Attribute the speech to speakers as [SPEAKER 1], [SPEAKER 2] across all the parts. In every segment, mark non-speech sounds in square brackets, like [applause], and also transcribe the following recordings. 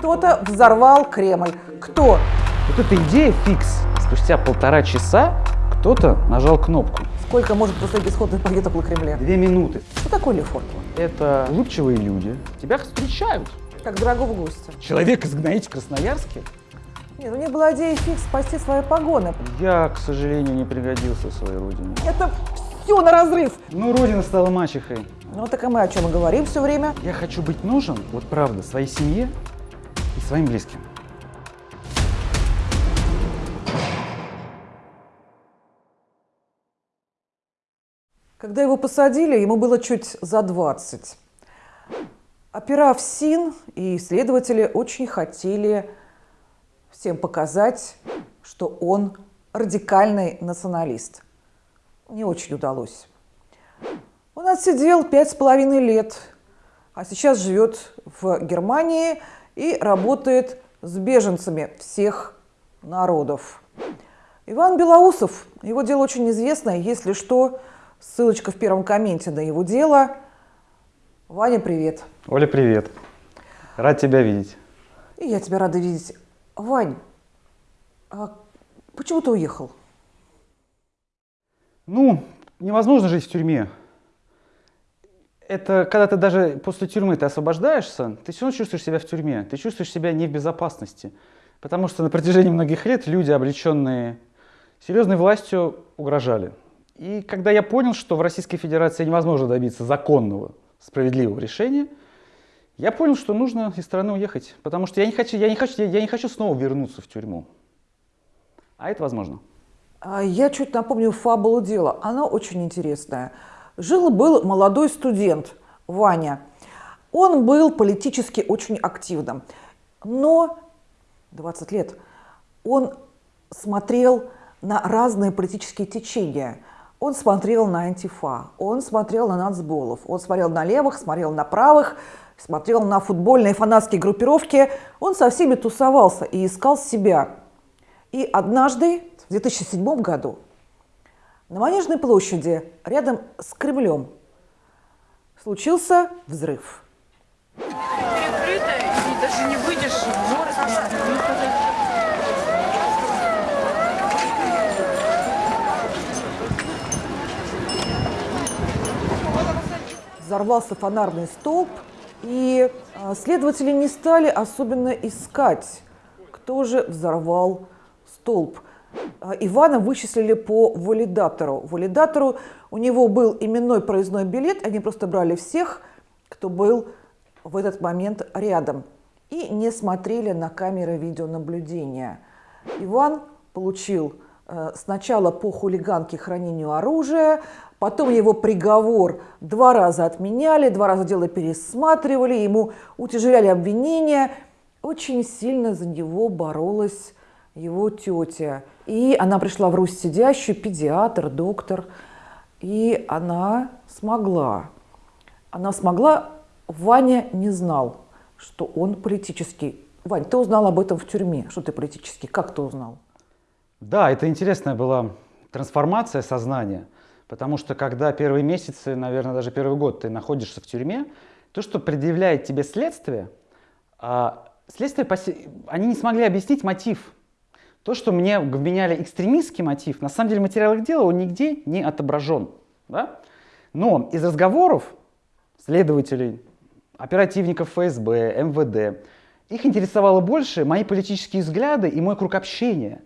[SPEAKER 1] Кто-то взорвал Кремль. Кто?
[SPEAKER 2] Вот эта идея фикс. Спустя полтора часа кто-то нажал кнопку.
[SPEAKER 1] Сколько может после бесходных пакет около Кремля?
[SPEAKER 2] Две минуты.
[SPEAKER 1] Что такое Лефортово?
[SPEAKER 2] Это улыбчивые люди. Тебя встречают.
[SPEAKER 1] Как дорогого гостя.
[SPEAKER 2] Человек изгоняете в Красноярске?
[SPEAKER 1] Нет, у них была идея фикс спасти свои погоны.
[SPEAKER 2] Я, к сожалению, не пригодился своей родине.
[SPEAKER 1] Это все на разрыв.
[SPEAKER 2] Ну, родина стала мачехой.
[SPEAKER 1] Ну так и мы о чем и говорим все время.
[SPEAKER 2] Я хочу быть нужен, вот правда, своей семье своим близким.
[SPEAKER 1] Когда его посадили, ему было чуть за 20. Опера в СИН и исследователи очень хотели всем показать, что он радикальный националист. Не очень удалось. Он отсидел пять с половиной лет, а сейчас живет в Германии и работает с беженцами всех народов. Иван Белоусов, его дело очень известное, если что, ссылочка в первом комменте на его дело. Ваня, привет.
[SPEAKER 2] Оля, привет. Рад тебя видеть.
[SPEAKER 1] И я тебя рада видеть. Вань, а почему ты уехал?
[SPEAKER 2] Ну, невозможно жить в тюрьме. Это когда ты даже после тюрьмы ты освобождаешься, ты все равно чувствуешь себя в тюрьме, ты чувствуешь себя не в безопасности. Потому что на протяжении многих лет люди, облеченные серьезной властью, угрожали. И когда я понял, что в Российской Федерации невозможно добиться законного, справедливого решения, я понял, что нужно из страны уехать, потому что я не хочу, я не хочу, я не хочу снова вернуться в тюрьму. А это возможно.
[SPEAKER 1] А я чуть напомню фабулу дела. Она очень интересная. Жил-был молодой студент Ваня. Он был политически очень активным. Но 20 лет он смотрел на разные политические течения. Он смотрел на антифа, он смотрел на нацболов, он смотрел на левых, смотрел на правых, смотрел на футбольные фанатские группировки. Он со всеми тусовался и искал себя. И однажды, в 2007 году, на Манежной площади, рядом с Кремлем, случился взрыв.
[SPEAKER 3] Перекрыто, и даже не выйдешь в город.
[SPEAKER 1] Взорвался фонарный столб, и а, следователи не стали особенно искать, кто же взорвал столб. А, Ивана вычислили по валидатору. Валидатору у него был именной проездной билет, они просто брали всех, кто был в этот момент рядом, и не смотрели на камеры видеонаблюдения. Иван получил э, сначала по хулиганке хранению оружия, потом его приговор два раза отменяли, два раза дело пересматривали, ему утяжеляли обвинения. Очень сильно за него боролась его тетя. И она пришла в Русь сидящую, педиатр, доктор, и она смогла. Она смогла, Ваня не знал, что он политический. Вань, ты узнал об этом в тюрьме, что ты политический. Как ты узнал?
[SPEAKER 2] Да, это интересная была трансформация сознания, потому что когда первые месяцы, наверное, даже первый год ты находишься в тюрьме, то, что предъявляет тебе следствие, а, следствие, они не смогли объяснить мотив. То, что мне вменяли экстремистский мотив, на самом деле материал их дела, он нигде не отображен. Да? Но из разговоров следователей, оперативников ФСБ, МВД, их интересовало больше мои политические взгляды и мой круг общения,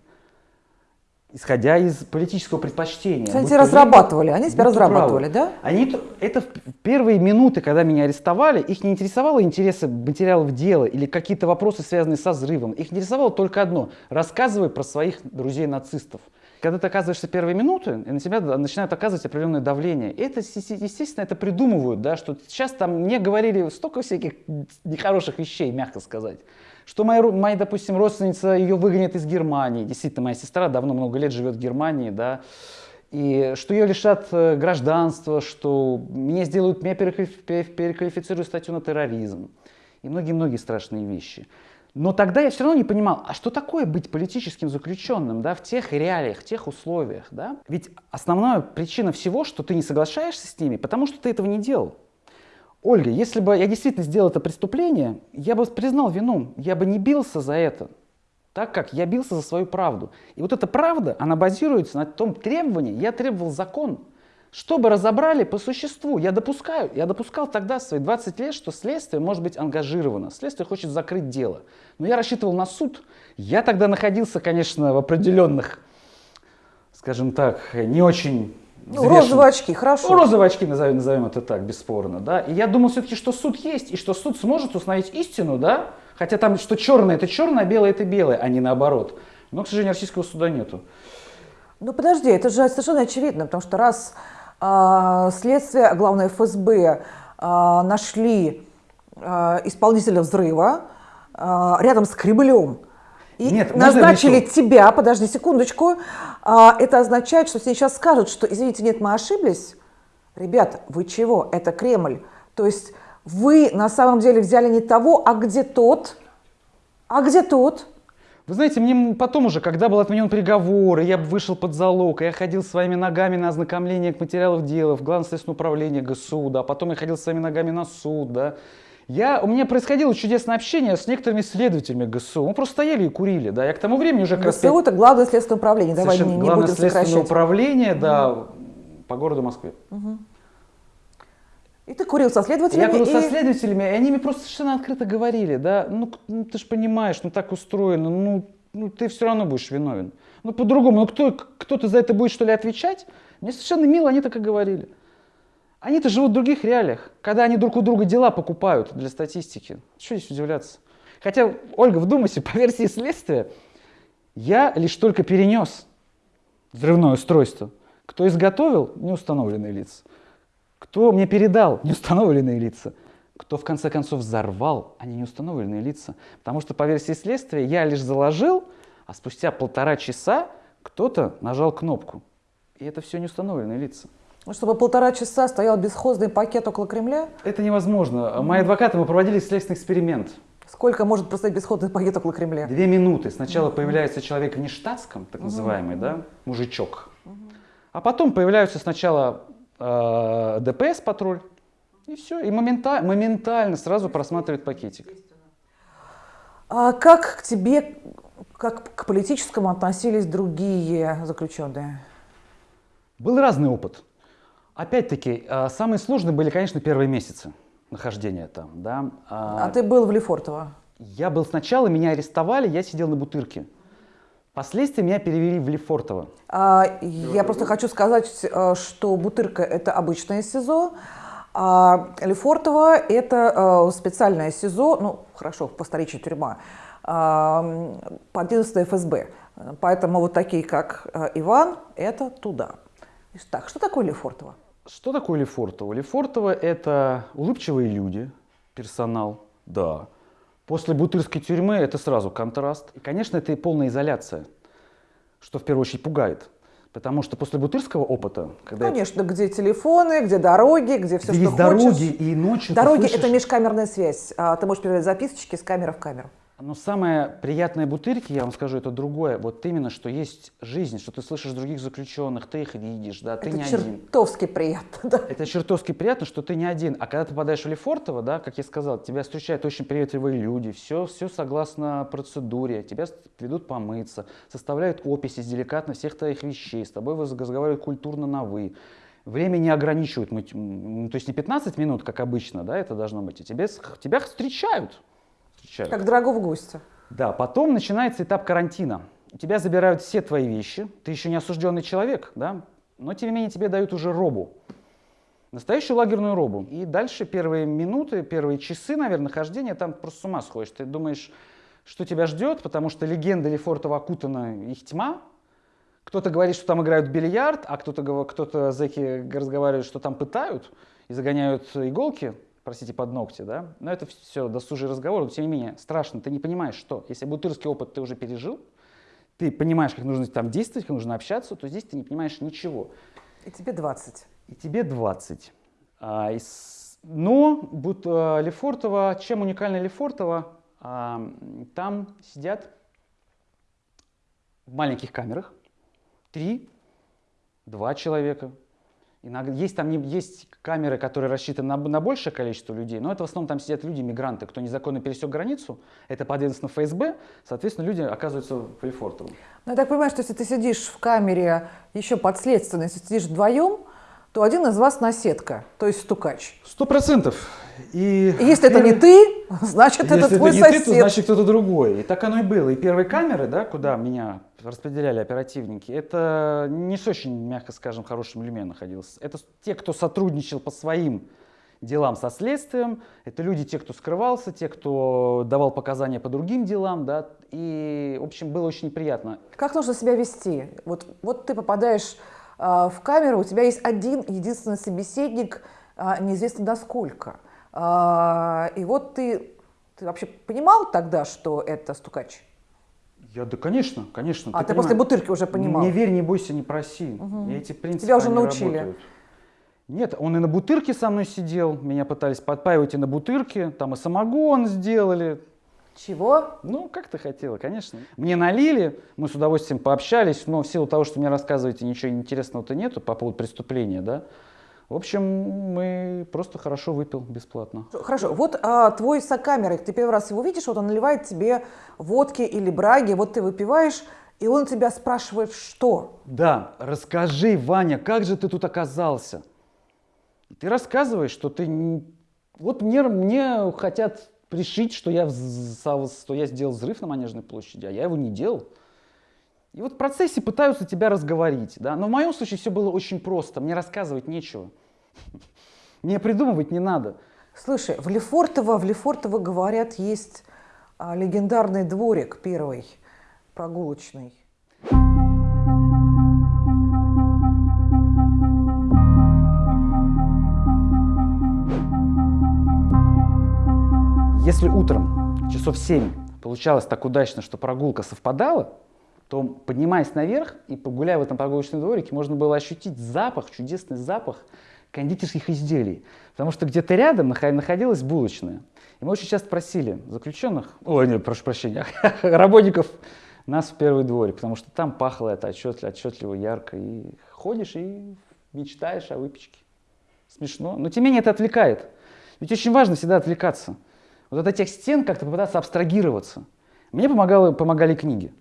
[SPEAKER 2] исходя из политического предпочтения.
[SPEAKER 1] Они тебя разрабатывали, они тебя разрабатывали,
[SPEAKER 2] правы.
[SPEAKER 1] да?
[SPEAKER 2] Они, это в первые минуты, когда меня арестовали, их не интересовало интересы материалов дела или какие-то вопросы, связанные со взрывом. Их интересовало только одно – рассказывай про своих друзей-нацистов. Когда ты оказываешься первые минуты, и на тебя начинает оказывать определенное давление. И это, естественно, это придумывают, да, что сейчас там мне говорили столько всяких нехороших вещей, мягко сказать. Что моя, моя, допустим, родственница ее выгонят из Германии. Действительно, моя сестра давно много лет живет в Германии, да. И что ее лишат э, гражданства, что мне сделают, меня переквалифицируют статью на терроризм. И многие-многие страшные вещи. Но тогда я все равно не понимал, а что такое быть политическим заключенным да, в тех реалиях, в тех условиях. Да? Ведь основная причина всего, что ты не соглашаешься с ними, потому что ты этого не делал. Ольга, если бы я действительно сделал это преступление, я бы признал вину, я бы не бился за это, так как я бился за свою правду. И вот эта правда, она базируется на том требовании, я требовал закон, чтобы разобрали по существу. Я допускаю, я допускал тогда свои 20 лет, что следствие может быть ангажировано, следствие хочет закрыть дело. Но я рассчитывал на суд. Я тогда находился, конечно, в определенных, скажем так, не очень
[SPEAKER 1] ну, розовые очки, хорошо.
[SPEAKER 2] Ну, розовые очки, назовем, назовем это так, бесспорно, да. И я думал все-таки, что суд есть, и что суд сможет установить истину, да. Хотя там, что черное это черное, а белое это белое, а не наоборот. Но, к сожалению, российского суда нету.
[SPEAKER 1] Ну подожди, это же совершенно очевидно, потому что раз а, следствие, а главное ФСБ, а, нашли а, исполнителя взрыва а, рядом с Кремлем, и Нет, назначили тебя, подожди секундочку, это означает, что сейчас скажут, что, извините, нет, мы ошиблись. Ребята, вы чего? Это Кремль. То есть вы на самом деле взяли не того, а где тот? А где тот?
[SPEAKER 2] Вы знаете, мне потом уже, когда был отменен приговор, я вышел под залог, я ходил своими ногами на ознакомление к материалов дела в Главное следственное управление ГСУ, да, потом я ходил своими ногами на суд, да, я, у меня происходило чудесное общение с некоторыми следователями ГСУ. Мы просто стояли и курили, да. Я к тому времени уже...
[SPEAKER 1] ГСУ – это Главное следственное управление, давай не, не
[SPEAKER 2] Главное
[SPEAKER 1] будем
[SPEAKER 2] следственное
[SPEAKER 1] сокращать.
[SPEAKER 2] управление, да, угу. по городу Москве.
[SPEAKER 1] Угу. И ты курил со следователями? Я
[SPEAKER 2] курил
[SPEAKER 1] и...
[SPEAKER 2] со следователями, и они мне просто совершенно открыто говорили, да, ну, ну ты же понимаешь, ну так устроено, ну, ну ты все равно будешь виновен. Ну по-другому, ну кто, кто-то за это будет что ли отвечать? Мне совершенно мило они так и говорили. Они-то живут в других реалиях, когда они друг у друга дела покупают для статистики. Что здесь удивляться? Хотя, Ольга, вдумайся, [laughs] по версии следствия, я лишь только перенес взрывное устройство. Кто изготовил – неустановленные лица. Кто мне передал [laughs] – неустановленные лица. Кто в конце концов взорвал – они неустановленные лица. Потому что по версии следствия я лишь заложил, а спустя полтора часа кто-то нажал кнопку. И это все неустановленные лица.
[SPEAKER 1] Чтобы полтора часа стоял бесхозный пакет около Кремля?
[SPEAKER 2] Это невозможно. Мои адвокаты, мы проводили следственный эксперимент.
[SPEAKER 1] Сколько может простоять бесходный пакет около Кремля?
[SPEAKER 2] Две минуты. Сначала mm-hmm. появляется человек в нештатском, так называемый, mm-hmm. да, мужичок. Mm-hmm. А потом появляются сначала э, ДПС патруль, и все. И моментально, моментально сразу просматривает пакетик.
[SPEAKER 1] А как к тебе, как к политическому относились другие заключенные?
[SPEAKER 2] Был разный опыт. Опять-таки, э, самые сложные были, конечно, первые месяцы нахождения там. Да.
[SPEAKER 1] А, а ты был в Лефортово?
[SPEAKER 2] Я был сначала, меня арестовали, я сидел на Бутырке. Впоследствии меня перевели в Лефортово.
[SPEAKER 1] А, я просто хочу сказать, э, что Бутырка – это обычное СИЗО, а Лефортово – это э, специальное СИЗО, ну, хорошо, по столичной тюрьма, по 11 ФСБ. Поэтому вот такие, как Иван, это туда. Так, что такое Лефортово?
[SPEAKER 2] Что такое Лефортово? Лефортово – это улыбчивые люди, персонал, да. После бутырской тюрьмы это сразу контраст. И, конечно, это и полная изоляция, что в первую очередь пугает. Потому что после бутырского опыта,
[SPEAKER 1] когда конечно, это... где телефоны, где дороги, где все, где
[SPEAKER 2] что есть хочешь. дороги и ночью.
[SPEAKER 1] Дороги это межкамерная связь. А, ты можешь передать записочки с камеры в камеру.
[SPEAKER 2] Но самое приятное бутырки, я вам скажу, это другое. Вот именно, что есть жизнь, что ты слышишь других заключенных, ты их видишь, да, ты
[SPEAKER 1] это
[SPEAKER 2] не
[SPEAKER 1] один. Это чертовски приятно, да.
[SPEAKER 2] Это чертовски приятно, что ты не один. А когда ты попадаешь в Лефортово, да, как я сказал, тебя встречают очень приветливые люди, все, все согласно процедуре, тебя ведут помыться, составляют описи с деликатно всех твоих вещей, с тобой разговаривают культурно на «вы». Время не ограничивают, то есть не 15 минут, как обычно, да, это должно быть, а тебя, тебя встречают
[SPEAKER 1] встречают. Как дорогого гостя.
[SPEAKER 2] Да, потом начинается этап карантина. У тебя забирают все твои вещи, ты еще не осужденный человек, да, но тем не менее тебе дают уже робу. Настоящую лагерную робу. И дальше первые минуты, первые часы, наверное, нахождения, там просто с ума сходишь. Ты думаешь, что тебя ждет, потому что легенда Лефортова окутана их тьма. Кто-то говорит, что там играют бильярд, а кто-то, кто-то зэки разговаривают, что там пытают и загоняют иголки простите, под ногти, да, но это все досужий разговор, но тем не менее страшно, ты не понимаешь, что, если бутырский опыт ты уже пережил, ты понимаешь, как нужно там действовать, как нужно общаться, то здесь ты не понимаешь ничего.
[SPEAKER 1] И тебе 20.
[SPEAKER 2] И тебе 20. А, и с... Но будь, а, Лефортово, чем уникально Лефортово, а, там сидят в маленьких камерах три, два человека, Иногда, есть там не, есть камеры, которые рассчитаны на, на большее количество людей, но это в основном там сидят люди, мигранты, кто незаконно пересек границу, это подведомственно ФСБ, соответственно, люди оказываются в Лефортово.
[SPEAKER 1] Ну, я так понимаю, что если ты сидишь в камере еще подследственно, если сидишь вдвоем, то один из вас наседка, то есть стукач.
[SPEAKER 2] Сто процентов. И
[SPEAKER 1] если это не ты, [laughs] значит, это
[SPEAKER 2] Если
[SPEAKER 1] твой
[SPEAKER 2] это не
[SPEAKER 1] сосед.
[SPEAKER 2] ты, то значит кто-то другой. И так оно и было. И первые камеры, да, куда меня распределяли оперативники, это не с очень, мягко скажем, хорошим люме находился. Это те, кто сотрудничал по своим делам со следствием, это люди, те, кто скрывался, те, кто давал показания по другим делам, да, и, в общем, было очень неприятно.
[SPEAKER 1] Как нужно себя вести? Вот, вот ты попадаешь а, в камеру, у тебя есть один единственный собеседник, а, неизвестно насколько. А, и вот ты, ты вообще понимал тогда, что это стукач?
[SPEAKER 2] Я, да, конечно, конечно.
[SPEAKER 1] А ты,
[SPEAKER 2] понимаешь,
[SPEAKER 1] после бутырки уже понимал?
[SPEAKER 2] Не верь, не бойся, не проси. И эти принципы,
[SPEAKER 1] Тебя уже научили?
[SPEAKER 2] работают. Нет, он и на бутырке со мной сидел, меня пытались подпаивать и на бутырке, там и самогон сделали.
[SPEAKER 1] Чего?
[SPEAKER 2] Ну, как ты хотела, конечно. Мне налили, мы с удовольствием пообщались, но в силу того, что мне рассказываете, ничего интересного-то нету по поводу преступления, да. В общем, мы просто хорошо выпил бесплатно.
[SPEAKER 1] Хорошо, вот а, твой сокамерик, ты первый раз его видишь, вот он наливает тебе водки или браги, вот ты выпиваешь, и он тебя спрашивает, что?
[SPEAKER 2] Да, расскажи, Ваня, как же ты тут оказался? Ты рассказываешь, что ты... Вот мне, мне хотят пришить, что я, что я сделал взрыв на Манежной площади, а я его не делал. И вот в процессе пытаются тебя разговорить, да. Но в моем случае все было очень просто. Мне рассказывать нечего. [laughs] Мне придумывать не надо.
[SPEAKER 1] Слушай, в Лефортово, в Лефортово, говорят, есть а, легендарный дворик первый, прогулочный.
[SPEAKER 2] Если утром часов 7 получалось так удачно, что прогулка совпадала, то поднимаясь наверх и погуляя в этом прогулочном дворике, можно было ощутить запах, чудесный запах кондитерских изделий. Потому что где-то рядом нахо- находилась булочная. И мы очень часто просили заключенных, ой, нет, прошу прощения, [laughs] работников нас в первый дворик, потому что там пахло это отчетливо, отчетливо ярко. И ходишь и мечтаешь о выпечке. Смешно. Но тем не менее это отвлекает. Ведь очень важно всегда отвлекаться. Вот от этих стен как-то попытаться абстрагироваться. Мне помогало, помогали книги.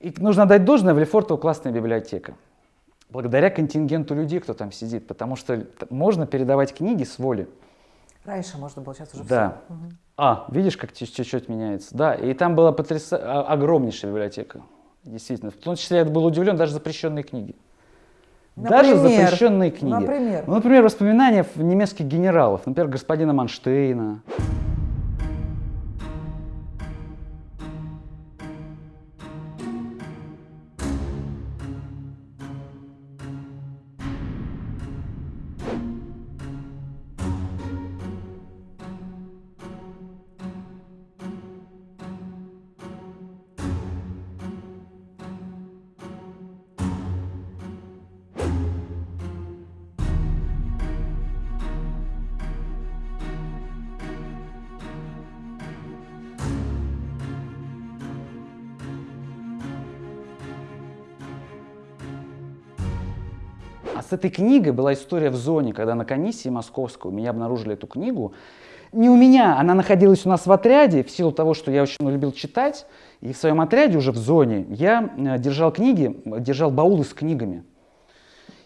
[SPEAKER 2] И нужно дать должное, в Лефортово классная библиотека. Благодаря контингенту людей, кто там сидит. Потому что можно передавать книги с воли.
[SPEAKER 1] Раньше можно было, сейчас уже
[SPEAKER 2] Да.
[SPEAKER 1] всё. Мгм.
[SPEAKER 2] А, видишь, как чуть- чуть-чуть меняется. Да, и там была потряса... а- огромнейшая библиотека. Действительно. В том числе я был удивлен, даже запрещенные книги. Даже
[SPEAKER 1] Например?
[SPEAKER 2] запрещенные книги.
[SPEAKER 1] Например?
[SPEAKER 2] Ну, например, воспоминания немецких генералов, например, господина Манштейна. А с этой книгой была история в зоне, когда на комиссии московской у меня обнаружили эту книгу. Не у меня, она находилась у нас в отряде, в силу того, что я очень любил читать. И в своем отряде уже в зоне я э, держал книги, держал баулы с книгами.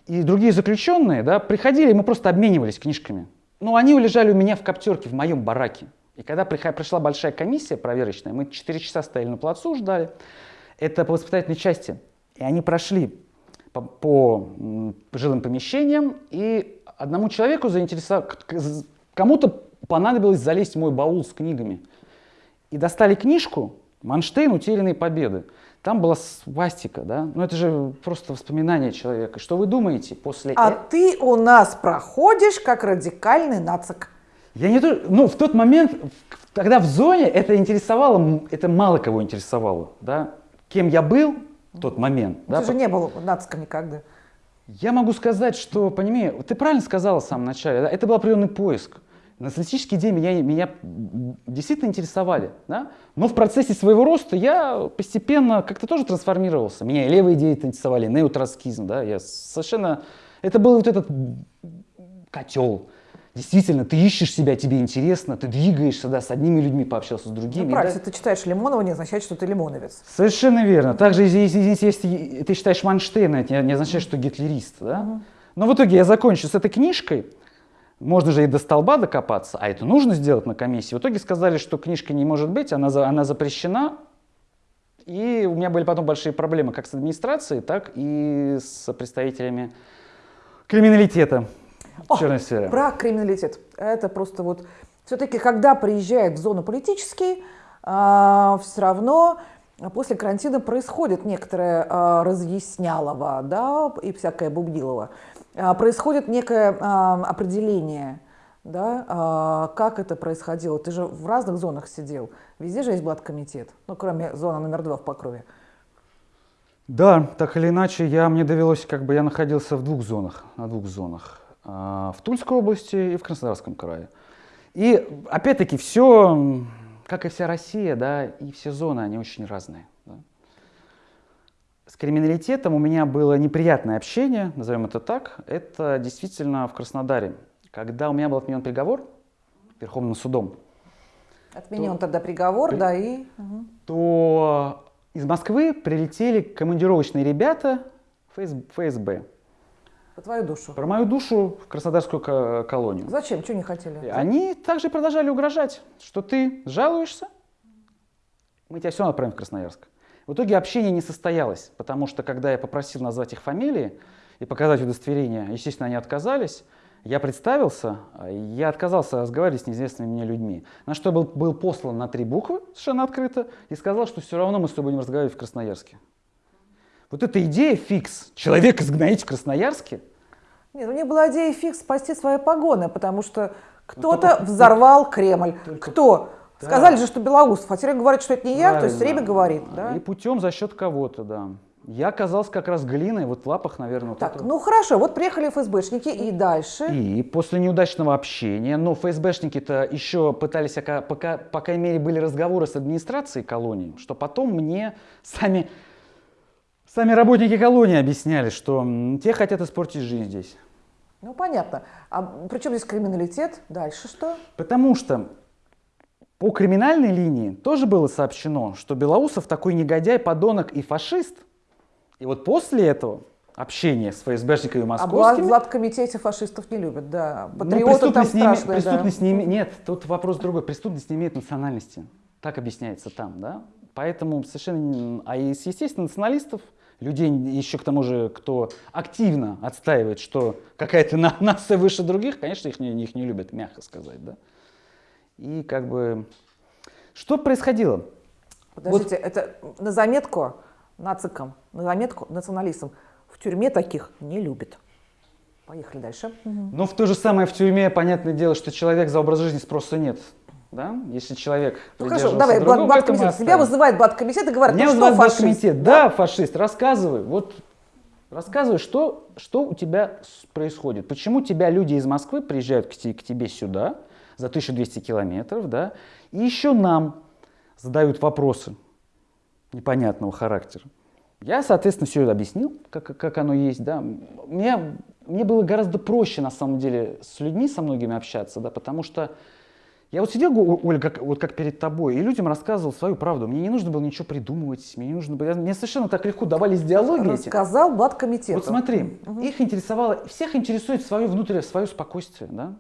[SPEAKER 2] И другие заключенные да, приходили, и мы просто обменивались книжками. Ну, они лежали у меня в коптерке, в моем бараке. И когда пришла большая комиссия проверочная, мы 4 часа стояли на плацу, ждали. Это по воспитательной части. И они прошли по, по, жилым помещениям, и одному человеку заинтересовал, кому-то понадобилось залезть в мой баул с книгами. И достали книжку «Манштейн. Утерянные победы». Там была свастика, да? Ну это же просто воспоминание человека. Что вы думаете после
[SPEAKER 1] А
[SPEAKER 2] э-
[SPEAKER 1] ты у нас проходишь как радикальный нацик.
[SPEAKER 2] Я не то, ну в тот момент, тогда в зоне это интересовало, это мало кого интересовало, да? Кем я был в тот момент, да?
[SPEAKER 1] ты же не был нациком никогда.
[SPEAKER 2] Я могу сказать, что, понимаешь, ты правильно сказала в самом начале, да, это был определенный поиск. Националистические идеи меня, меня действительно интересовали, да? но в процессе своего роста я постепенно как-то тоже трансформировался. Меня и левые идеи интересовали, и неотроцкизм, да? я совершенно Это был вот этот котел. Действительно, ты ищешь себя, тебе интересно, ты двигаешься, да, с одними людьми пообщался, с другими.
[SPEAKER 1] Ну,
[SPEAKER 2] да.
[SPEAKER 1] правильно, если ты читаешь Лимонова, не означает, что ты лимоновец.
[SPEAKER 2] Совершенно верно. Также, если, если, если ты читаешь Манштейна, это не, не означает, что гитлерист. Да? Но в итоге я закончу с этой книжкой. Можно же и до столба докопаться, а это нужно сделать на комиссии. В итоге сказали, что книжка не может быть, она, за- она запрещена. И у меня были потом большие проблемы как с администрацией, так и с представителями криминалитета Черной сфере.
[SPEAKER 1] Про криминалитет. Это просто вот... Все-таки, когда приезжает в зону политический, все равно после карантина происходит некоторое а, разъяснялово, да, и всякое бубнилово. А, происходит некое а, определение, да, а, как это происходило. Ты же в разных зонах сидел. Везде же есть блаткомитет, ну, кроме зоны номер два в Покрове.
[SPEAKER 2] Да, так или иначе, я, мне довелось, как бы я находился в двух зонах, на двух зонах. А, В Тульской области и в Краснодарском крае. И опять-таки все, как и вся Россия, да, и все зоны, они очень разные. да. С криминалитетом у меня было неприятное общение, назовем это так. Это действительно в Краснодаре. Когда у меня был отменен приговор Верховным судом,
[SPEAKER 1] Отменен тогда приговор,
[SPEAKER 2] При-
[SPEAKER 1] да, и... мгм.
[SPEAKER 2] то из Москвы прилетели командировочные ребята ФС- ФСБ.
[SPEAKER 1] По твою душу.
[SPEAKER 2] Про мою душу в Краснодарскую ко- колонию.
[SPEAKER 1] Зачем? Чего не хотели?
[SPEAKER 2] Они также продолжали угрожать, что ты жалуешься, мы тебя все отправим в Красноярск. В итоге общение не состоялось, потому что когда я попросил назвать их фамилии и показать удостоверение, естественно, они отказались. Я представился, а я отказался разговаривать с неизвестными мне людьми. На что был, был послан на три буквы, совершенно открыто, и сказал, что все равно мы с тобой будем разговаривать в Красноярске. Вот эта идея фикс, человек изгнать в Красноярске,
[SPEAKER 1] Нет, у них была идея фикс спасти свои погоны, потому что кто-то
[SPEAKER 2] Ну,
[SPEAKER 1] взорвал Кремль.
[SPEAKER 2] только-
[SPEAKER 1] Кто?
[SPEAKER 2] Да.
[SPEAKER 1] Сказали же, что Белоусов, а теперь говорит, что это не я, то есть время говорит. Да?
[SPEAKER 2] И путем за счет кого-то, да. Я оказался как раз глиной, вот в лапах, наверное, вот
[SPEAKER 1] Так,
[SPEAKER 2] этого.
[SPEAKER 1] ну хорошо, вот приехали ФСБшники и дальше.
[SPEAKER 2] И после неудачного общения, но ФСБшники-то еще пытались, ока- пока, по крайней мере, были разговоры с администрацией колонии, что потом мне сами, сами работники колонии объясняли, что те хотят испортить жизнь здесь.
[SPEAKER 1] Ну понятно. А при чем здесь криминалитет? Дальше что?
[SPEAKER 2] Потому что по криминальной линии тоже было сообщено, что Белоусов такой негодяй, подонок и фашист. И вот после этого общения с ФСБшниками
[SPEAKER 1] А
[SPEAKER 2] московскими...
[SPEAKER 1] в Златкомитете фашистов не любят, да.
[SPEAKER 2] Ну,
[SPEAKER 1] Патриоты там
[SPEAKER 2] преступность, не
[SPEAKER 1] страшные, да.
[SPEAKER 2] преступность не име- Нет, тут вопрос другой. Преступность не имеет национальности. Так объясняется там, да? Поэтому совершенно... А из, естественно, националистов, людей еще к тому же, кто активно отстаивает, что какая-то на- [laughs] нация выше других, конечно, их не, их не любят, мягко сказать, да? И как бы... Что происходило?
[SPEAKER 1] Подождите, это на заметку нацикам, на заметку националистам. В тюрьме таких не любят. Поехали дальше.
[SPEAKER 2] Ну, в то же самое в тюрьме, понятное дело, что человек за образ жизни спроса нет. Да? Если человек
[SPEAKER 1] Ну хорошо, давай,
[SPEAKER 2] другого, мы
[SPEAKER 1] блаткомитет. Тебя вызывает блаткомитет и говорит,
[SPEAKER 2] Меня
[SPEAKER 1] ну что, фашист?
[SPEAKER 2] блаткомитет. Да, фашист, рассказывай. Вот рассказывай, что, что у тебя происходит. Почему тебя люди из Москвы приезжают к, к тебе сюда за 1200 километров, да, и еще нам задают вопросы непонятного характера. Я, соответственно, все это объяснил, как, как оно есть, да. Мне, мне было гораздо проще, на самом деле, с людьми, со многими общаться, да, потому что я вот сидел, О- Оля, как, вот как перед тобой, и людям рассказывал свою правду. Мне не нужно было ничего придумывать, мне не нужно было... Мне совершенно так легко давались диалоги эти.
[SPEAKER 1] Рассказал блаткомитету.
[SPEAKER 2] Вот смотри, их интересовало, всех интересует свое внутреннее, свое спокойствие, да?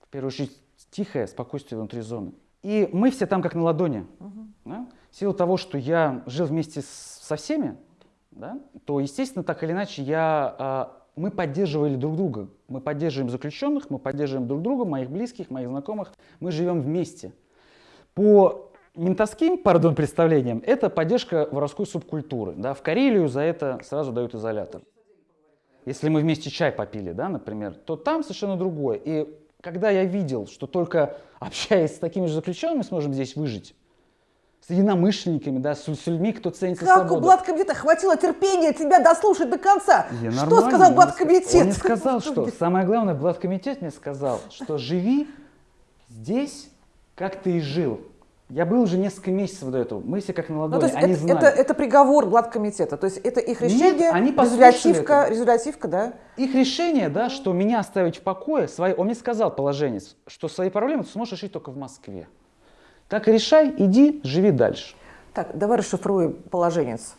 [SPEAKER 2] В первую очередь, тихое спокойствие внутри зоны. И мы все там как на ладони. да? В силу того, что я жил вместе с- со всеми, да, то, естественно, так или иначе, я, а, мы поддерживали друг друга. Мы поддерживаем заключенных, мы поддерживаем друг друга, моих близких, моих знакомых. Мы живем вместе. По ментовским, пардон, представлениям, это поддержка воровской субкультуры. Да? В Карелию за это сразу дают изолятор. Если мы вместе чай попили, да, например, то там совершенно другое. И когда я видел, что только общаясь с такими же заключенными сможем здесь выжить, с единомышленниками, да, с, с людьми, кто ценится
[SPEAKER 1] Как у
[SPEAKER 2] свободу.
[SPEAKER 1] блаткомитета хватило терпения тебя дослушать до конца?
[SPEAKER 2] Я
[SPEAKER 1] что сказал блаткомитет?
[SPEAKER 2] Он мне сказал, что самое главное, Блаткомитет мне сказал, что живи здесь, как ты и жил. Я был уже несколько месяцев до этого. Мы все как на
[SPEAKER 1] Ну,
[SPEAKER 2] ладони.
[SPEAKER 1] то есть
[SPEAKER 2] Они
[SPEAKER 1] это,
[SPEAKER 2] знали.
[SPEAKER 1] это, это приговор главкомитета, то есть это их
[SPEAKER 2] Нет,
[SPEAKER 1] решение,
[SPEAKER 2] они послушали
[SPEAKER 1] резолютивка,
[SPEAKER 2] это.
[SPEAKER 1] резолютивка, да?
[SPEAKER 2] Их решение, да, что меня оставить в покое, свои, он мне сказал, положенец, что свои проблемы ты сможешь решить только в Москве. Так решай, иди, живи дальше.
[SPEAKER 1] Так, давай расшифруем положенец.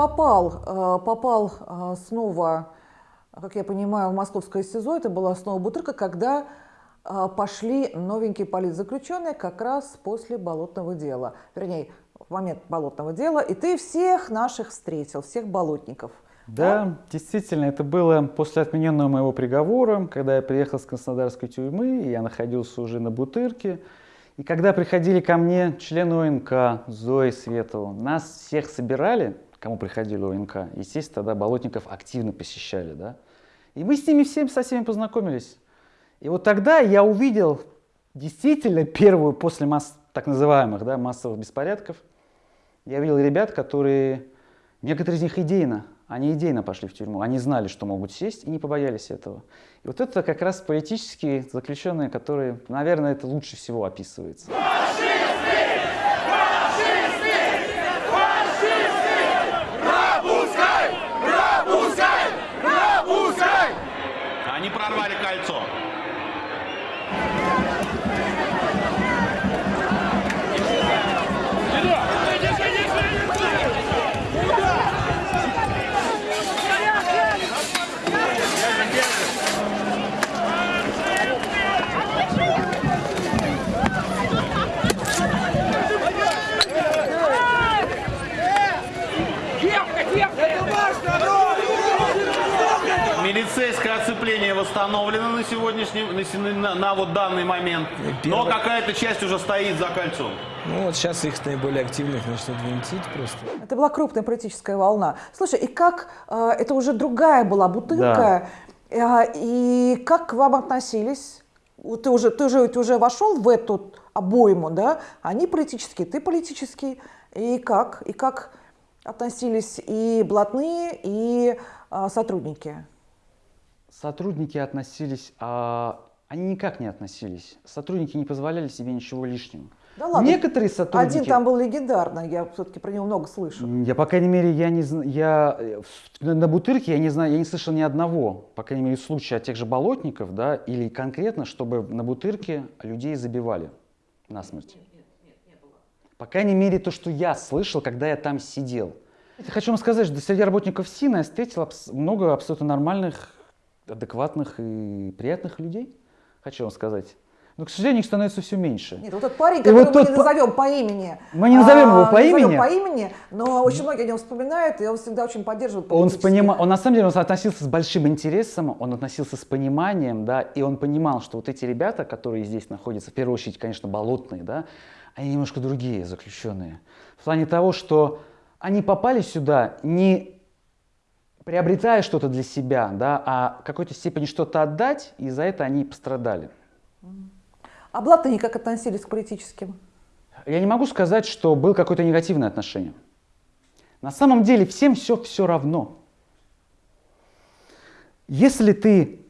[SPEAKER 1] Попал, э, попал э, снова, как я понимаю, в московское СИЗО, это была снова бутырка, когда э, пошли новенькие политзаключенные как раз после болотного дела. Вернее, в момент болотного дела, и ты всех наших встретил, всех болотников.
[SPEAKER 2] Да, действительно, это было после отмененного моего приговора, когда я приехал с Краснодарской тюрьмы, и я находился уже на Бутырке. И когда приходили ко мне члены ОНК, Зои Светова, нас всех собирали, кому приходили ОНК, естественно, тогда Болотников активно посещали, да. И мы с ними всеми, со всеми познакомились. И вот тогда я увидел действительно первую после масс, так называемых да, массовых беспорядков, я видел ребят, которые, некоторые из них идейно, они идейно пошли в тюрьму, они знали, что могут сесть и не побоялись этого. И вот это как раз политические заключенные, которые, наверное, это лучше всего описывается.
[SPEAKER 4] Милицейское оцепление восстановлено на сегодняшний, на, на- на вот данный момент, но какая-то часть уже стоит за кольцом.
[SPEAKER 5] Ну вот сейчас их наиболее активных начнут винтить просто.
[SPEAKER 1] Это была крупная политическая волна. Слушай, и как э, это уже другая была бутылка, э, и как к вам относились? Ты уже, ты уже, ты уже вошел в эту обойму, да? Они политические, ты политический. И как? И как относились и блатные, и э, сотрудники?
[SPEAKER 2] Сотрудники относились, а они никак не относились. Сотрудники не позволяли себе ничего лишнего.
[SPEAKER 1] Да ладно.
[SPEAKER 2] Некоторые сотрудники...
[SPEAKER 1] Один там был легендарный, я все-таки про него много слышу.
[SPEAKER 2] Я, по крайней мере, я не знаю, я э, на, Бутырке я не знаю, я не слышал ни одного, по крайней мере, случая тех же болотников, да, или конкретно, чтобы на Бутырке людей забивали насмерть. По крайней мере, то, что я слышал, когда я там сидел. Я хочу вам сказать, что среди работников СИНа я встретил много абсолютно нормальных, адекватных и приятных людей, хочу вам сказать. Но, к сожалению, их становится все меньше.
[SPEAKER 1] Нет, вот тот парень, которого
[SPEAKER 2] вот
[SPEAKER 1] мы
[SPEAKER 2] тот
[SPEAKER 1] не назовем по имени.
[SPEAKER 2] Мы не назовем его по имени.
[SPEAKER 1] по имени, но очень многие о нем вспоминают, и он всегда очень поддерживает
[SPEAKER 2] Он, с понима- он на самом деле он относился с большим интересом, он относился с пониманием, да, и он понимал, что вот эти ребята, которые здесь находятся, в первую очередь, конечно, болотные, да, они немножко другие заключенные. В плане того, что они попали сюда не приобретая что-то для себя, да, а в какой-то степени что-то отдать, и за это они пострадали.
[SPEAKER 1] А блатные как относились к политическим?
[SPEAKER 2] Я не могу сказать, что было какое-то негативное отношение. На самом деле всем все все равно. Если ты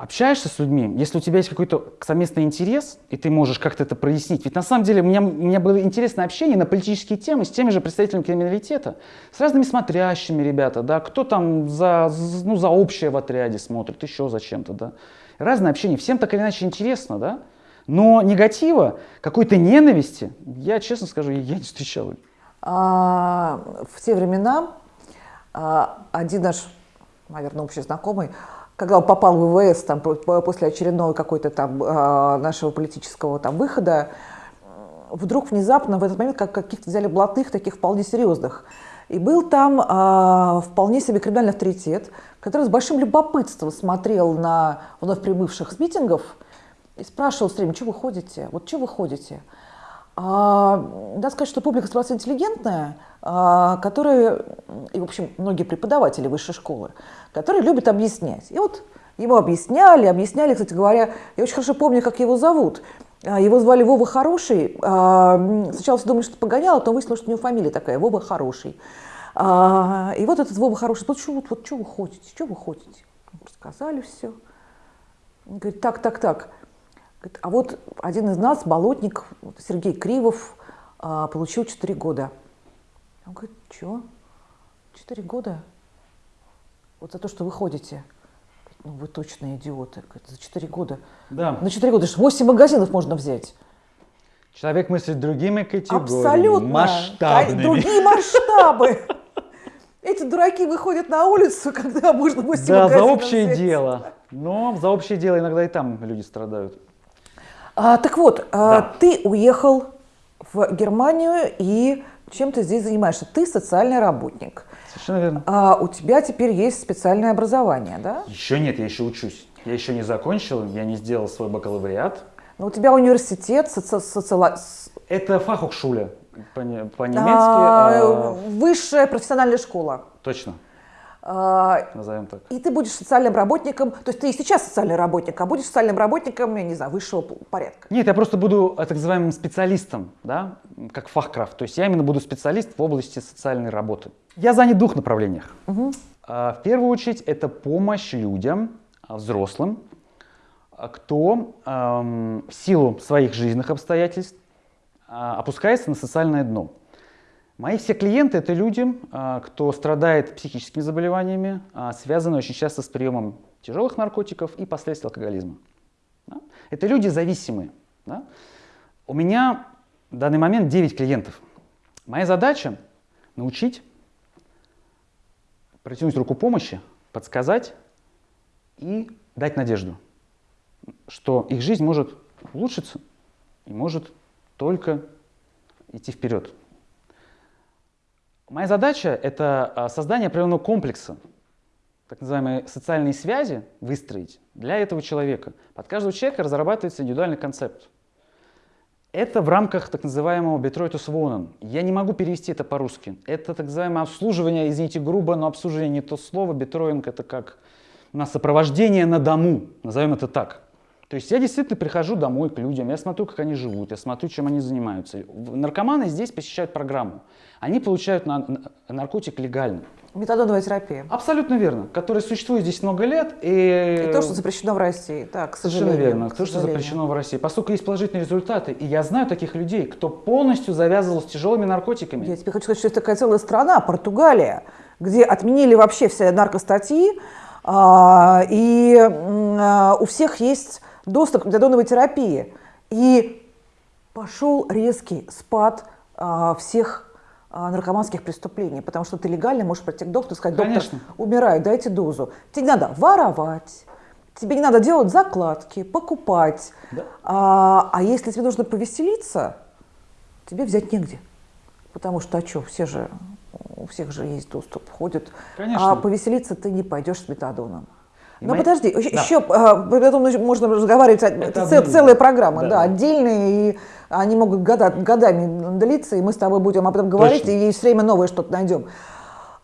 [SPEAKER 2] общаешься с людьми, если у тебя есть какой-то совместный интерес, и ты можешь как-то это прояснить. Ведь на самом деле у меня, у меня было интересное общение на политические темы с теми же представителями криминалитета, с разными смотрящими ребята, да, кто там за, ну, за общее в отряде смотрит, еще за чем-то, да. Разное общение, всем так или иначе интересно, да. Но негатива, какой-то ненависти, я честно скажу, я не встречал.
[SPEAKER 1] А, в те времена а, один наш, наверное, общий знакомый, когда он попал в ВВС там, по- по- после очередного какой-то там а, нашего политического там выхода, вдруг внезапно в этот момент как каких-то взяли блатных, таких вполне серьезных. И был там а, вполне себе криминальный авторитет, который с большим любопытством смотрел на вновь прибывших с митингов и спрашивал все время, что вы ходите, вот что вы ходите. А, надо сказать, что публика ситуация интеллигентная, а, которая, и, в общем, многие преподаватели высшей школы, которые любят объяснять. И вот ему объясняли, объясняли, кстати говоря, я очень хорошо помню, как его зовут. А, его звали Вова Хороший. А, сначала все думали, что погонял, а потом выяснилось, что у него фамилия такая, Вова Хороший. А, и вот этот Вова Хороший, вот что, вот, вот, что вы хотите, что вы хотите? Рассказали все. Он говорит, так, так, так. А вот один из нас, болотник, Сергей Кривов, получил 4 года. Он говорит, что? 4 года? Вот за то, что вы ходите. Ну вы точно идиоты. За 4 года.
[SPEAKER 2] Да.
[SPEAKER 1] На 4 года, 8 магазинов можно взять.
[SPEAKER 2] Человек мыслит другими категориями,
[SPEAKER 1] Абсолютно.
[SPEAKER 2] масштабными.
[SPEAKER 1] Другие масштабы. Эти дураки выходят на улицу, [laughs] когда можно 8
[SPEAKER 2] Да, за общее
[SPEAKER 1] взять.
[SPEAKER 2] дело. Но за общее дело иногда и там люди страдают.
[SPEAKER 1] А, так вот, а,
[SPEAKER 2] Да.
[SPEAKER 1] ты уехал в Германию и чем ты здесь занимаешься? Ты социальный работник.
[SPEAKER 2] Совершенно верно.
[SPEAKER 1] А у тебя теперь есть специальное образование, да?
[SPEAKER 2] Еще нет, я еще учусь. Я еще не закончил, я не сделал свой бакалавриат.
[SPEAKER 1] Но у тебя университет соци- социала-
[SPEAKER 2] Это фахухшуля по-не- по-немецки.
[SPEAKER 1] а,
[SPEAKER 2] а,
[SPEAKER 1] высшая профессиональная школа.
[SPEAKER 2] точно, назовем так.
[SPEAKER 1] и ты будешь социальным работником, то есть ты и сейчас социальный работник, а будешь социальным работником, я не знаю, высшего порядка.
[SPEAKER 2] Нет, я просто буду э, так называемым специалистом, да, как фахкрафт. То есть я именно буду специалист в области социальной работы. Я занят в двух направлениях. А, В первую очередь это помощь людям, а, взрослым, а, кто ам, в силу своих жизненных обстоятельств а, опускается на социальное дно. Мои все клиенты это люди, а, кто страдает психическими заболеваниями, а, связанные очень часто с приемом тяжелых наркотиков и последствий алкоголизма. Это люди зависимые. У меня в данный момент 9 клиентов. Моя задача научить, протянуть руку помощи, подсказать и дать надежду, что их жизнь может улучшиться и может только идти вперед. Моя задача – это а, создание определенного комплекса, так называемые социальные связи выстроить для этого человека. Под каждого человека разрабатывается индивидуальный концепт. Это в рамках так называемого Betreutus Wohnen. Я не могу перевести это по-русски. Это так называемое обслуживание, извините, грубо, но обслуживание не то слово. Бетроинг это как у нас сопровождение на дому, назовем это так. То есть я действительно прихожу домой к людям, я смотрю, как они живут, я смотрю, чем они занимаются. Наркоманы здесь посещают программу. Они получают на- на- наркотик легально.
[SPEAKER 1] Метадоновая терапия.
[SPEAKER 2] Абсолютно верно. Который существует здесь много лет. И,
[SPEAKER 1] И то, что запрещено в России. Так, к
[SPEAKER 2] Совершенно верно.
[SPEAKER 1] к
[SPEAKER 2] То, что запрещено в России. Поскольку есть положительные результаты, и я знаю таких людей, кто полностью завязывал с тяжелыми наркотиками.
[SPEAKER 1] Я тебе хочу сказать, что есть такая целая страна, Португалия, где отменили вообще все наркостатьи, а, и а, у всех есть доступ к метадоновой терапии. И пошел резкий спад а, всех а, наркоманских преступлений, потому что ты легально можешь прийти к доктору и сказать, доктор,
[SPEAKER 2] Конечно.
[SPEAKER 1] умираю, дайте дозу. Тебе не надо воровать, тебе не надо делать закладки, покупать.
[SPEAKER 2] Да.
[SPEAKER 1] А, а если тебе нужно повеселиться, тебе взять негде. Потому что, а что, все же, у всех же есть доступ, ходят.
[SPEAKER 2] Конечно.
[SPEAKER 1] А повеселиться ты не пойдешь с метадоном. Но
[SPEAKER 2] мои-
[SPEAKER 1] подожди,
[SPEAKER 2] Да.
[SPEAKER 1] еще про метадон можно разговаривать, это,
[SPEAKER 2] одно
[SPEAKER 1] цел- целая программа,
[SPEAKER 2] Да.
[SPEAKER 1] да, отдельные, и они могут года, годами длиться, и мы с тобой будем об этом говорить,
[SPEAKER 2] Точно.
[SPEAKER 1] и все время новое что-то найдем.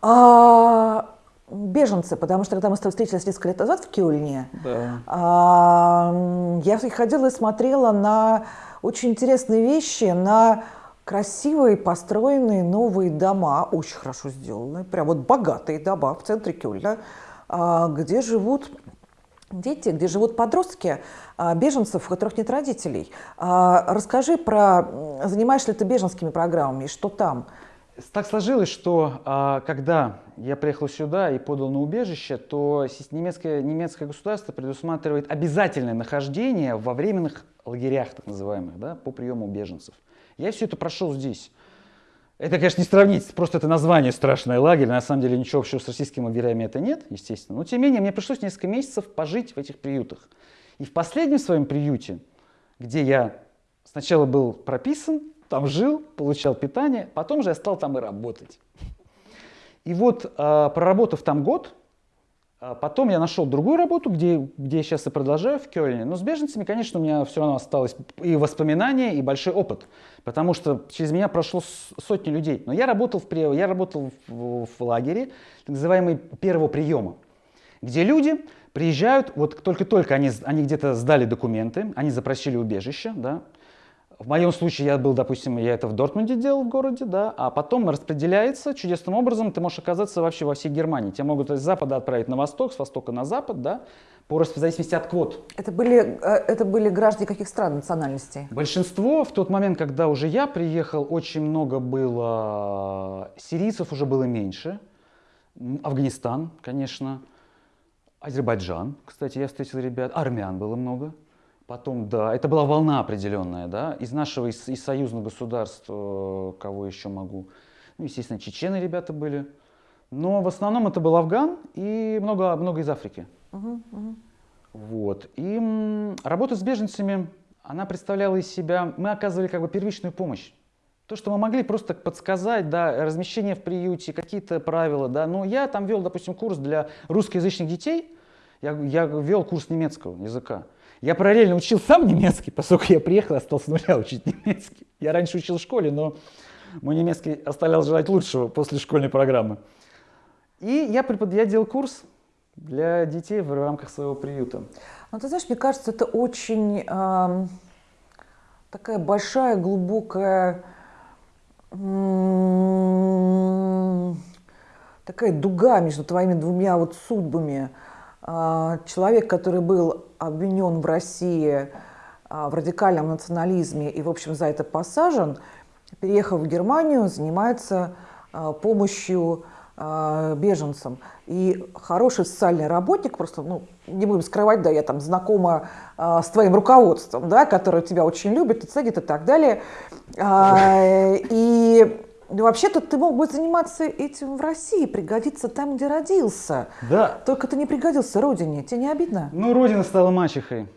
[SPEAKER 1] А, беженцы, потому что когда мы с тобой встретились несколько лет назад в Кёльне,
[SPEAKER 2] Да.
[SPEAKER 1] а, я ходила и смотрела на очень интересные вещи, на красивые построенные новые дома, очень хорошо сделанные, прям вот богатые дома в центре Кёльна, а, где живут дети, где живут подростки, а, беженцев, у которых нет родителей. А, Расскажи про, занимаешься ли ты беженскими программами, и что там?
[SPEAKER 2] Так сложилось, что а, когда я приехал сюда и подал на убежище, то немецкое, немецкое государство предусматривает обязательное нахождение во временных лагерях, так называемых, да, по приему беженцев. Я все это прошел здесь. Это, конечно, не сравнить, просто это название страшное лагерь, на самом деле ничего общего с российскими лагерями это нет, естественно. Но тем не менее, мне пришлось несколько месяцев пожить в этих приютах. И в последнем своем приюте, где я сначала был прописан, там жил, получал питание, потом же я стал там и работать. И вот, а, проработав там год, А Потом я нашел другую работу, где, где я сейчас и продолжаю в Кёльне. Но с беженцами, конечно, у меня все равно осталось и воспоминания, и большой опыт. Потому что через меня прошло сотни людей. Но я работал в, я работал в, в лагере, так называемый первого приема, где люди приезжают, вот только-только они, они где-то сдали документы, они запросили убежище, да, в моем случае я был, допустим, я это в Дортмунде делал в городе, да, а потом распределяется чудесным образом, ты можешь оказаться вообще во всей Германии. Тебя могут из запада отправить на восток, с востока на запад, да, по в зависимости от квот.
[SPEAKER 1] Это были, э, это были граждане каких стран национальностей?
[SPEAKER 2] Большинство в тот момент, когда уже я приехал, очень много было сирийцев, уже было меньше. Афганистан, конечно. Азербайджан, кстати, я встретил ребят. Армян было много. Потом, да, это была волна определенная, да. Из нашего, из, из союзных государств, э, кого еще могу. Ну, естественно, чечены ребята были. Но в основном это был Афган и много, много из Африки. Вот. И работа с беженцами, она представляла из себя, мы оказывали как бы первичную помощь. То, что мы могли просто подсказать, да, размещение в приюте, какие-то правила, да. Но я там вел, допустим, курс для русскоязычных детей, я, я вел курс немецкого языка. Я параллельно учил сам немецкий, поскольку я приехал и стал с нуля учить немецкий. Я раньше учил в школе, но мой немецкий оставлял желать лучшего после школьной программы. И я, препод... я делал курс для детей в рамках своего приюта.
[SPEAKER 1] Ну, ты знаешь, мне кажется, это очень ам, такая большая, глубокая, м, такая дуга между твоими двумя вот судьбами. А, Человек, который был обвинен в России а, в радикальном национализме и, в общем, за это посажен, переехав в Германию, занимается а, помощью а, беженцам. И хороший социальный работник, просто, ну, не будем скрывать, да, я там знакома а, с твоим руководством, да, которое тебя очень любит, и ценит и так далее. А, [laughs] и вообще-то ты мог бы заниматься этим в России, пригодиться там, где родился.
[SPEAKER 2] Да.
[SPEAKER 1] Только ты не пригодился родине, тебе не обидно?
[SPEAKER 2] Ну, родина стала мачехой.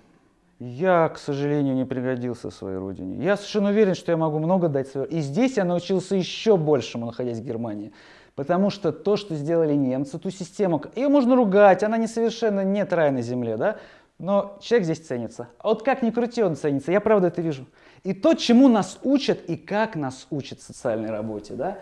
[SPEAKER 2] Я, к сожалению, не пригодился своей родине. Я совершенно уверен, что я могу много дать своей. И здесь я научился еще большему, находясь в Германии. Потому что то, что сделали немцы, ту систему, ее можно ругать, она не совершенно нет рая на земле, да? Но человек здесь ценится. А вот как ни крути, он ценится. Я правда это вижу. И то, чему нас учат, и как нас учат в социальной работе, да?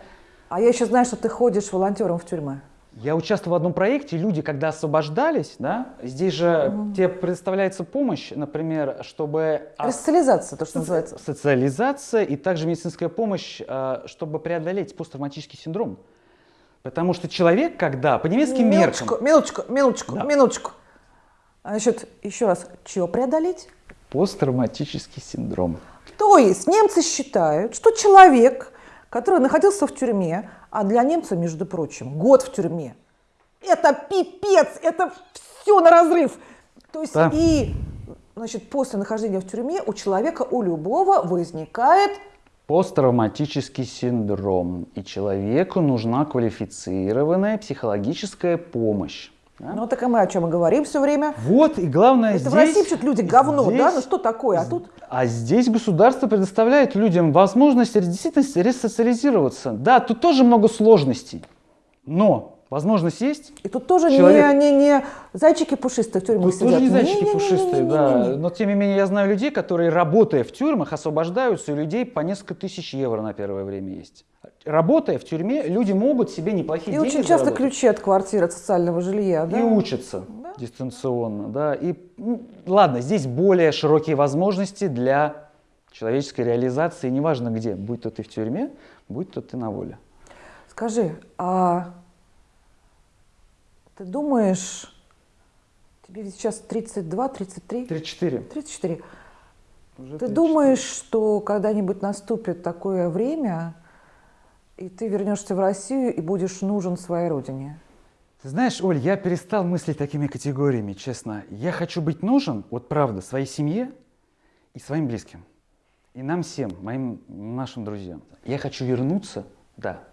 [SPEAKER 1] А я еще знаю, что ты ходишь волонтером в тюрьмы.
[SPEAKER 2] Я участвовал в одном проекте, люди, когда освобождались, да, здесь же тебе предоставляется помощь, например, чтобы... а,
[SPEAKER 1] Ресоциализация, то, что называется.
[SPEAKER 2] Социализация и также медицинская помощь, а, чтобы преодолеть посттравматический синдром. Потому что человек, когда по немецким меркам...
[SPEAKER 1] Минуточку, минуточку, минуточку,
[SPEAKER 2] Да.
[SPEAKER 1] минуточку. А Значит, еще раз, что преодолеть?
[SPEAKER 2] Посттравматический синдром.
[SPEAKER 1] То есть немцы считают, что человек, который находился в тюрьме, а для немца, между прочим, год в тюрьме, это пипец, это все на разрыв. То есть
[SPEAKER 2] Да.
[SPEAKER 1] и значит, после нахождения в тюрьме у человека, у любого возникает
[SPEAKER 2] Посттравматический синдром. И человеку нужна квалифицированная психологическая помощь. да?
[SPEAKER 1] Ну, так и мы о чем и говорим все время.
[SPEAKER 2] Вот, и главное
[SPEAKER 1] Это
[SPEAKER 2] здесь...
[SPEAKER 1] в России почему-то люди говно,
[SPEAKER 2] здесь-
[SPEAKER 1] да? Ну что такое? А тут
[SPEAKER 2] А здесь государство предоставляет людям возможность действительно ресоциализироваться. Да, тут тоже много сложностей, но возможность есть.
[SPEAKER 1] И тут тоже
[SPEAKER 2] Человек-
[SPEAKER 1] не, не, не зайчики пушистые в тюрьмах
[SPEAKER 2] Тут тоже не
[SPEAKER 1] сидят.
[SPEAKER 2] зайчики
[SPEAKER 1] Не-не-не-не-не-не-не.
[SPEAKER 2] пушистые, да. Но тем не менее я знаю людей, которые, работая в тюрьмах, освобождаются, и у людей по несколько тысяч евро на первое время есть. Работая в тюрьме, люди могут себе неплохие
[SPEAKER 1] И
[SPEAKER 2] деньги
[SPEAKER 1] очень часто
[SPEAKER 2] заработать.
[SPEAKER 1] ключи от квартиры, от социального жилья, да?
[SPEAKER 2] И учатся дистанционно, да. И м, ладно, здесь более широкие возможности для человеческой реализации, неважно где, будь то ты в тюрьме, будь то ты на воле.
[SPEAKER 1] Скажи, а ты думаешь, тебе ведь сейчас 32, 33,
[SPEAKER 2] 34.
[SPEAKER 1] 34,
[SPEAKER 2] Уже
[SPEAKER 1] ты
[SPEAKER 2] 34.
[SPEAKER 1] думаешь, что когда-нибудь наступит такое время, и ты вернешься в Россию и будешь нужен своей родине?
[SPEAKER 2] Ты знаешь, Оль, я перестал мыслить такими категориями, честно. Я хочу быть нужен, вот правда, своей семье и своим близким. И нам всем, моим, нашим друзьям. Я хочу вернуться, да.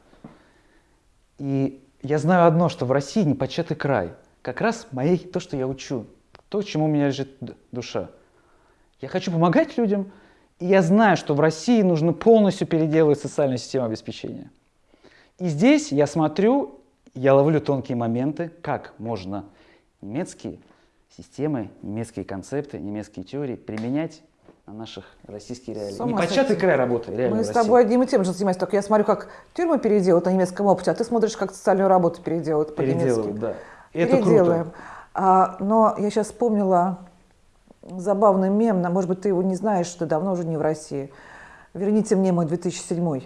[SPEAKER 2] И я знаю одно, что в России непочатый край. Как раз моей, то, что я учу, то, чему у меня лежит душа. Я хочу помогать людям, и я знаю, что в России нужно полностью переделывать социальную систему обеспечения. И здесь я смотрю, я ловлю тонкие моменты, как можно немецкие системы, немецкие концепты, немецкие теории применять на наших российские реалии.
[SPEAKER 1] С ума
[SPEAKER 2] Непочатый край работы, реально
[SPEAKER 1] Мы с тобой одним и тем же занимаемся, только я смотрю, как тюрьмы переделают на немецком опыте, а ты смотришь, как социальную работу переделают по-немецки.
[SPEAKER 2] Да. И это
[SPEAKER 1] Переделаем.
[SPEAKER 2] круто.
[SPEAKER 1] А, но я сейчас вспомнила забавный мем, может быть, ты его не знаешь, что ты давно уже не в России. Верните мне мой 2007.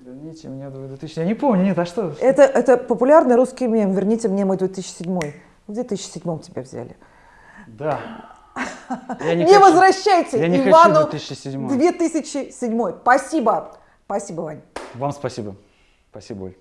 [SPEAKER 2] Верните меня в 2000. Я не помню, нет, а что?
[SPEAKER 1] Это, это популярный русский мем. Верните мне мой 2007. В 2007 тебя взяли.
[SPEAKER 2] Да. Я
[SPEAKER 1] Не,
[SPEAKER 2] хочу-
[SPEAKER 1] возвращайте
[SPEAKER 2] я не хочу
[SPEAKER 1] Ивану
[SPEAKER 2] 2007.
[SPEAKER 1] 2007. Спасибо. Спасибо, Вань.
[SPEAKER 2] Вам спасибо. Спасибо, Оль.